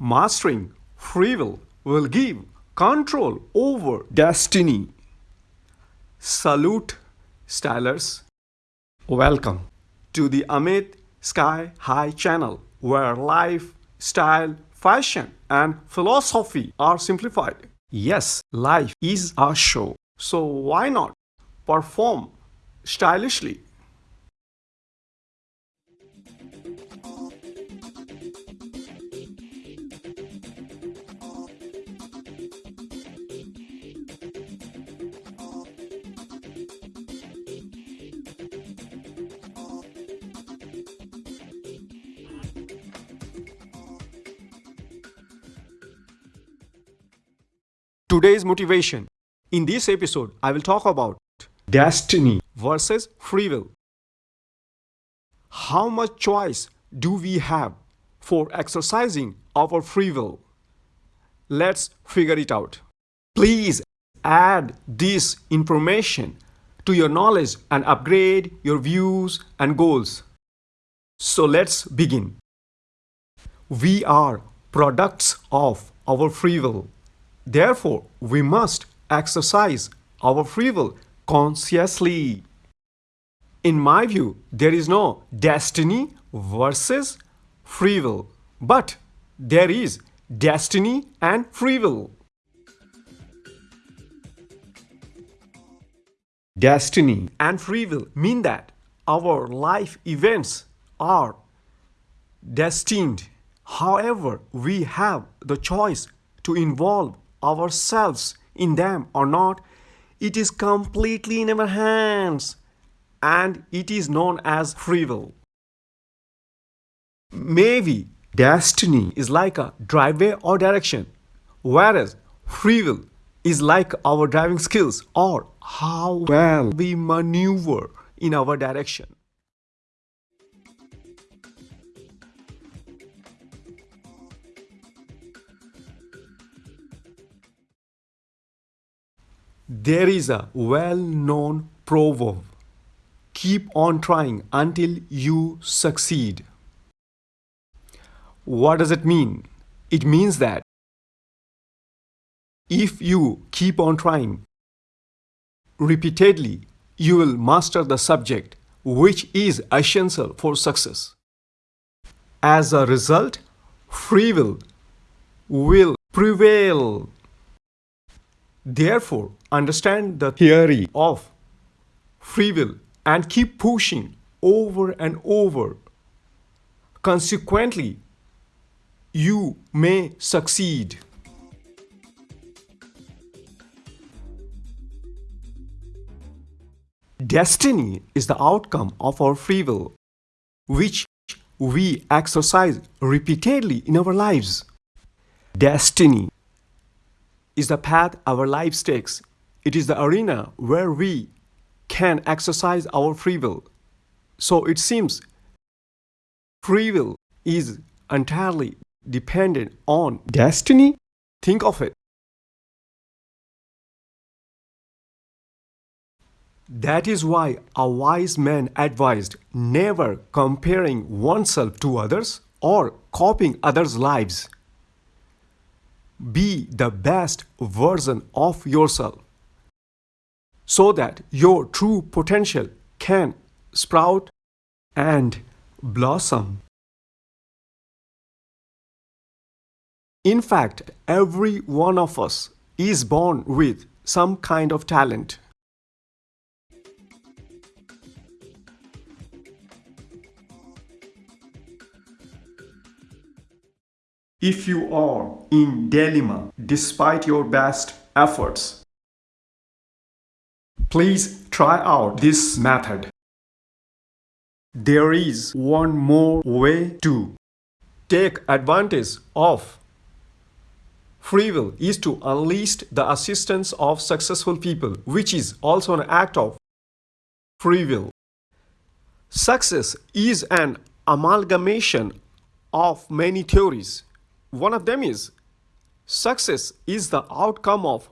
Mastering free will will give control over destiny. Salute, stylers. Welcome to the Amit Sky High channel where life, style, fashion, and philosophy are simplified. Yes, life is a show, so why not perform stylishly? Today's motivation. In this episode, I will talk about destiny versus free will. How much choice do we have for exercising our free will? Let's figure it out. Please add this information to your knowledge and upgrade your views and goals. So let's begin. We are products of our free will. Therefore, we must exercise our free will consciously. In my view, there is no destiny versus free will, but there is destiny and free will. Destiny and free will mean that our life events are destined. However, we have the choice to involve ourselves in them or not, it is completely in our hands and it is known as free will. Maybe destiny is like a driveway or direction, whereas free will is like our driving skills or how well we maneuver in our direction. There is a well-known proverb, keep on trying until you succeed. What does it mean? It means that if you keep on trying repeatedly, you will master the subject which is essential for success. As a result, free will will prevail. Therefore, understand the theory of free will and keep pushing over and over. Consequently, you may succeed. Destiny is the outcome of our free will, which we exercise repeatedly in our lives. Destiny is the path our lives takes. It is the arena where we can exercise our free will. So it seems free will is entirely dependent on destiny. Think of it. That is why a wise man advised never comparing oneself to others or copying others' lives. Be the best version of yourself so that your true potential can sprout and blossom. In fact, every one of us is born with some kind of talent. If you are in dilemma despite your best efforts, please try out this method. There is one more way to take advantage of free will is to unleash the assistance of successful people, which is also an act of free will. Success is an amalgamation of many theories one of them is success is the outcome of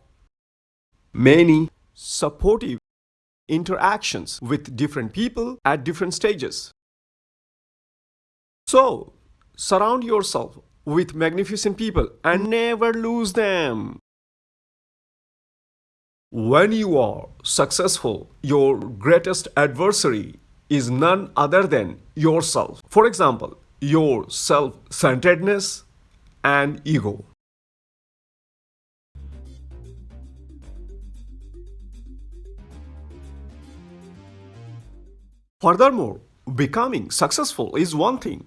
many supportive interactions with different people at different stages. So, surround yourself with magnificent people and never lose them. When you are successful, your greatest adversary is none other than yourself. For example, your self centeredness and ego. Furthermore, becoming successful is one thing,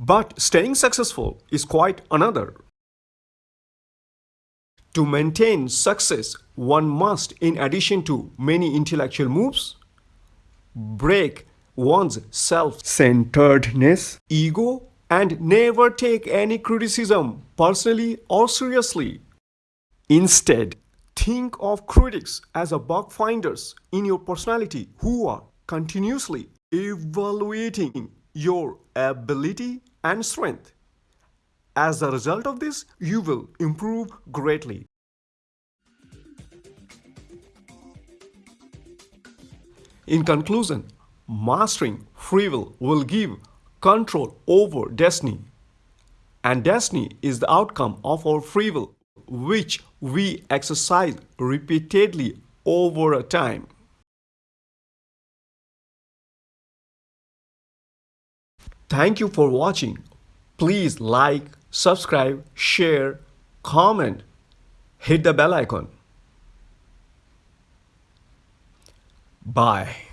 but staying successful is quite another. To maintain success, one must, in addition to many intellectual moves, break one's self centeredness, ego, and never take any criticism personally or seriously. Instead, think of critics as a bug finders in your personality who are continuously evaluating your ability and strength. As a result of this, you will improve greatly. In conclusion, mastering free will will give control over destiny. And destiny is the outcome of our free will, which we exercise repeatedly over a time. Thank you for watching. Please like, subscribe, share, comment, hit the bell icon. Bye.